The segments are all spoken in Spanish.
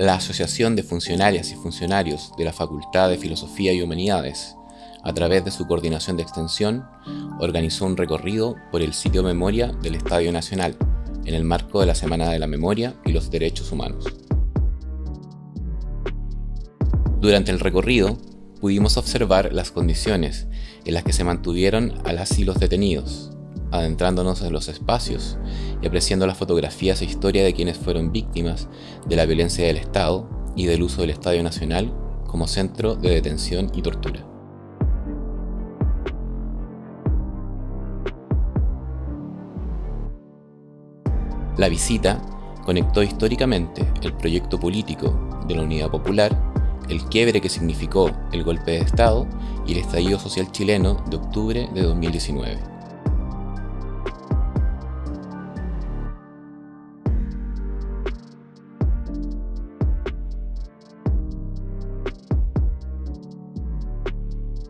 La Asociación de Funcionarias y Funcionarios de la Facultad de Filosofía y Humanidades, a través de su coordinación de extensión, organizó un recorrido por el sitio Memoria del Estadio Nacional, en el marco de la Semana de la Memoria y los Derechos Humanos. Durante el recorrido, pudimos observar las condiciones en las que se mantuvieron a las los detenidos, adentrándonos en los espacios y apreciando las fotografías e historia de quienes fueron víctimas de la violencia del Estado y del uso del Estadio Nacional como centro de detención y tortura. La visita conectó históricamente el proyecto político de la Unidad Popular, el quiebre que significó el golpe de Estado y el estallido social chileno de octubre de 2019.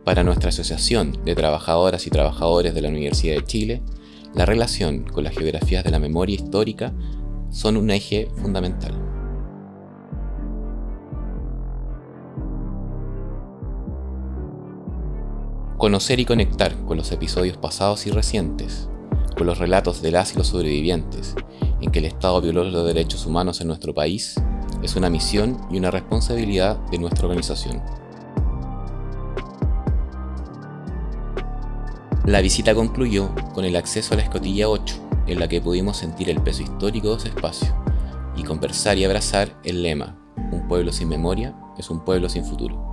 Para nuestra Asociación de Trabajadoras y Trabajadores de la Universidad de Chile, la relación con las geografías de la memoria histórica son un eje fundamental. Conocer y conectar con los episodios pasados y recientes, con los relatos de las y los sobrevivientes, en que el Estado violó los derechos humanos en nuestro país, es una misión y una responsabilidad de nuestra organización. La visita concluyó con el acceso a la escotilla 8, en la que pudimos sentir el peso histórico de ese espacio, y conversar y abrazar el lema, un pueblo sin memoria es un pueblo sin futuro.